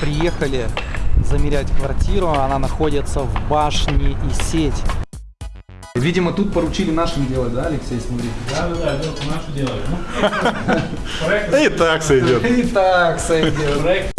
Приехали замерять квартиру, она находится в башне и сеть. Видимо, тут поручили нашим делать, да, Алексей, смотри? Да, да, да, Лёха. Ну, проект, И так сойдет. И так сойдет.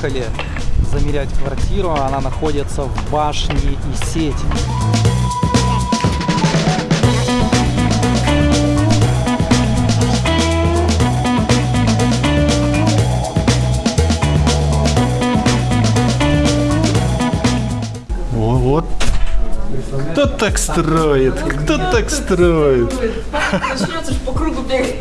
Приехали замерять квартиру, она находится в башне и сеть. Кто так строит? Кто так строит? Начнется ж по кругу бегать.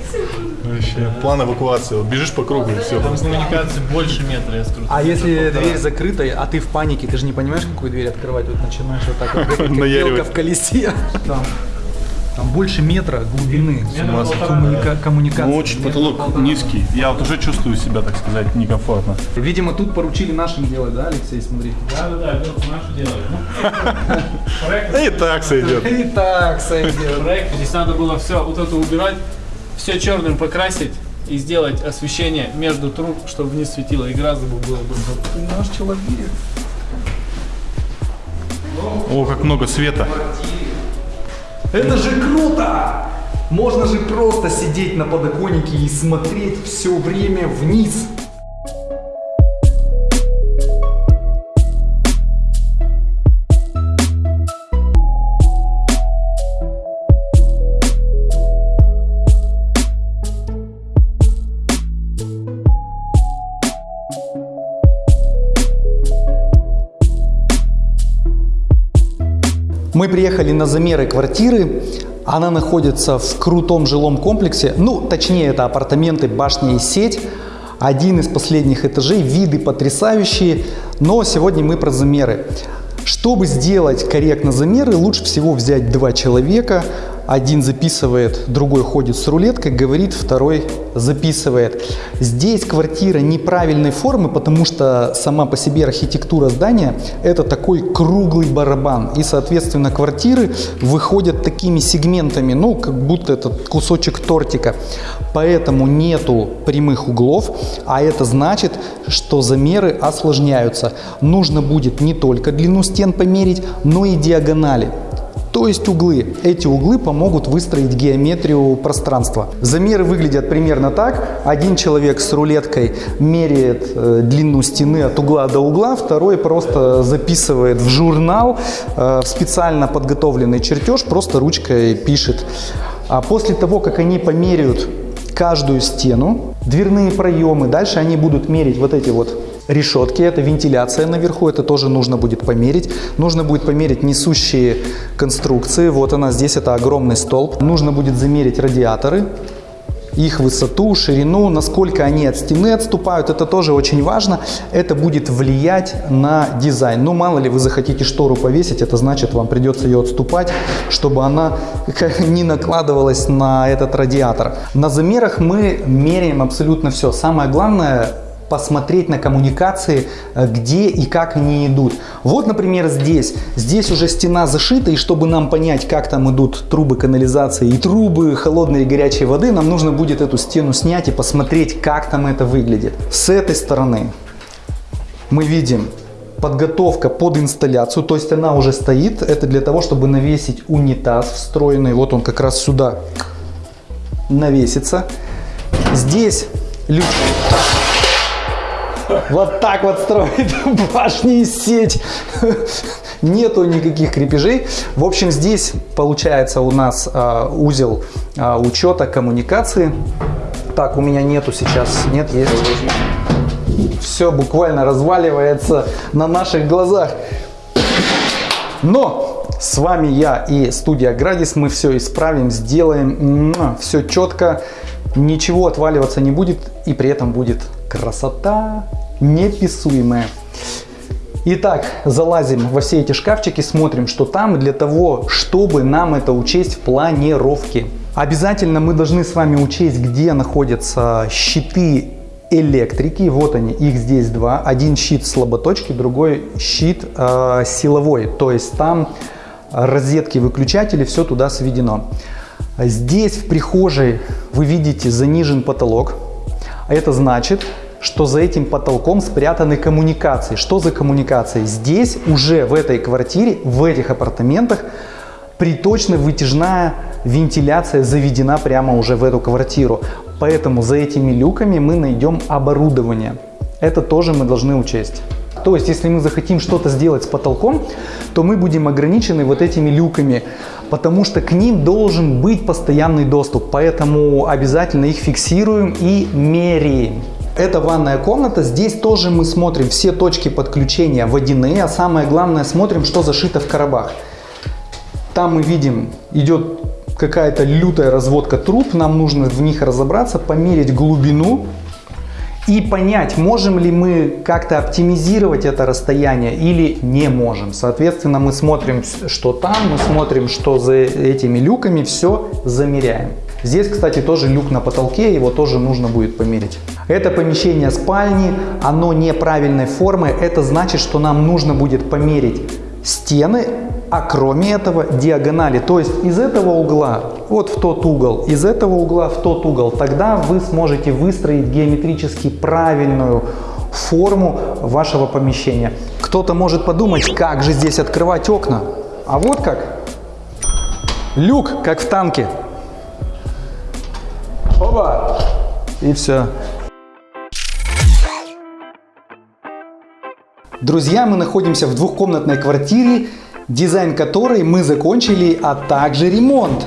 Вообще, план эвакуации. Вот Бежишь по кругу и все. там коммуникации больше метра, я скажу. А если дверь закрыта, а ты в панике, ты же не понимаешь, какую дверь открывать, вот начинаешь вот так вот, бегать, как белка в колесе. Там, там больше метра глубины полтора, коммуника- коммуникации. Ну, очень потолок низкий. Я вот уже чувствую себя, так сказать, некомфортно. Видимо, тут поручили нашим делать, да, Алексей, смотри? Да, да, да, нашу делаем. Ну, проект, И так сойдет. И так сойдет. проект, здесь надо было все вот это убирать, все черным покрасить и сделать освещение между труб, чтобы вниз светило и гораздо бы было бы. Ты наш человек. О, как много света. Это же круто! Можно же просто сидеть на подоконнике и смотреть все время вниз. Мы приехали на замеры квартиры. Она находится в крутом жилом комплексе. Ну, точнее, это апартаменты башня и сеть. Один из последних этажей. Виды потрясающие. Но сегодня мы про замеры. Чтобы сделать корректно замеры, лучше всего взять два человека. Один записывает, другой ходит с рулеткой, говорит, второй записывает. Здесь квартира неправильной формы, потому что сама по себе архитектура здания это такой круглый барабан. И, соответственно, квартиры выходят такими сегментами, ну, как будто это кусочек тортика. Поэтому нету прямых углов, а это значит, что замеры осложняются. Нужно будет не только длину стен померить, но и диагонали. То есть углы. Эти углы помогут выстроить геометрию пространства. Замеры выглядят примерно так. Один человек с рулеткой меряет э, длину стены от угла до угла, второй просто записывает в журнал э, специально подготовленный чертеж, просто ручкой пишет. А после того, как они померяют каждую стену, дверные проемы, дальше они будут мерить вот эти вот решетки, это вентиляция наверху, это тоже нужно будет померить. Нужно будет померить несущие конструкции, вот она здесь, это огромный столб. Нужно будет замерить радиаторы, их высоту, ширину, насколько они от стены отступают, это тоже очень важно. Это будет влиять на дизайн. Ну, мало ли вы захотите штору повесить, это значит, вам придется ее отступать, чтобы она не накладывалась на этот радиатор. На замерах мы меряем абсолютно все. Самое главное посмотреть на коммуникации, э, где и как они идут. Вот, например, здесь. Здесь уже стена зашита, и чтобы нам понять, как там идут трубы канализации и трубы холодной и горячей воды, нам нужно будет эту стену снять и посмотреть, как там это выглядит. С этой стороны мы видим подготовка под инсталляцию, то есть она уже стоит. Это для того, чтобы навесить унитаз встроенный. Вот он как раз сюда навесится. Здесь люк. Вот так вот строит башни и сеть. нету никаких крепежей. В общем, здесь получается у нас э, узел э, учета коммуникации. Так, у меня нету сейчас, нет, есть. Все буквально разваливается на наших глазах. Но с вами я и студия Градис. Мы все исправим, сделаем все четко. Ничего отваливаться не будет. И при этом будет красота неписуемая. Итак, залазим во все эти шкафчики, смотрим, что там для того, чтобы нам это учесть в планировке. Обязательно мы должны с вами учесть, где находятся щиты электрики. Вот они, их здесь два. Один щит слаботочки, другой щит э, силовой. То есть там розетки, выключатели, все туда сведено. Здесь в прихожей вы видите занижен потолок. Это значит, что за этим потолком спрятаны коммуникации. Что за коммуникации? Здесь уже в этой квартире, в этих апартаментах приточно вытяжная вентиляция заведена прямо уже в эту квартиру. Поэтому за этими люками мы найдем оборудование. Это тоже мы должны учесть. То есть, если мы захотим что-то сделать с потолком, то мы будем ограничены вот этими люками, потому что к ним должен быть постоянный доступ. Поэтому обязательно их фиксируем и меряем. Это ванная комната. Здесь тоже мы смотрим все точки подключения водяные, а самое главное смотрим, что зашито в коробах. Там мы видим, идет какая-то лютая разводка труб, нам нужно в них разобраться, померить глубину и понять, можем ли мы как-то оптимизировать это расстояние или не можем. Соответственно, мы смотрим, что там, мы смотрим, что за этими люками, все замеряем. Здесь, кстати, тоже люк на потолке, его тоже нужно будет померить. Это помещение спальни, оно неправильной формы, это значит, что нам нужно будет померить стены, а кроме этого диагонали. То есть из этого угла вот в тот угол, из этого угла в тот угол. Тогда вы сможете выстроить геометрически правильную форму вашего помещения. Кто-то может подумать, как же здесь открывать окна. А вот как. Люк, как в танке. Оба! И все. Друзья, мы находимся в двухкомнатной квартире, дизайн которой мы закончили, а также ремонт.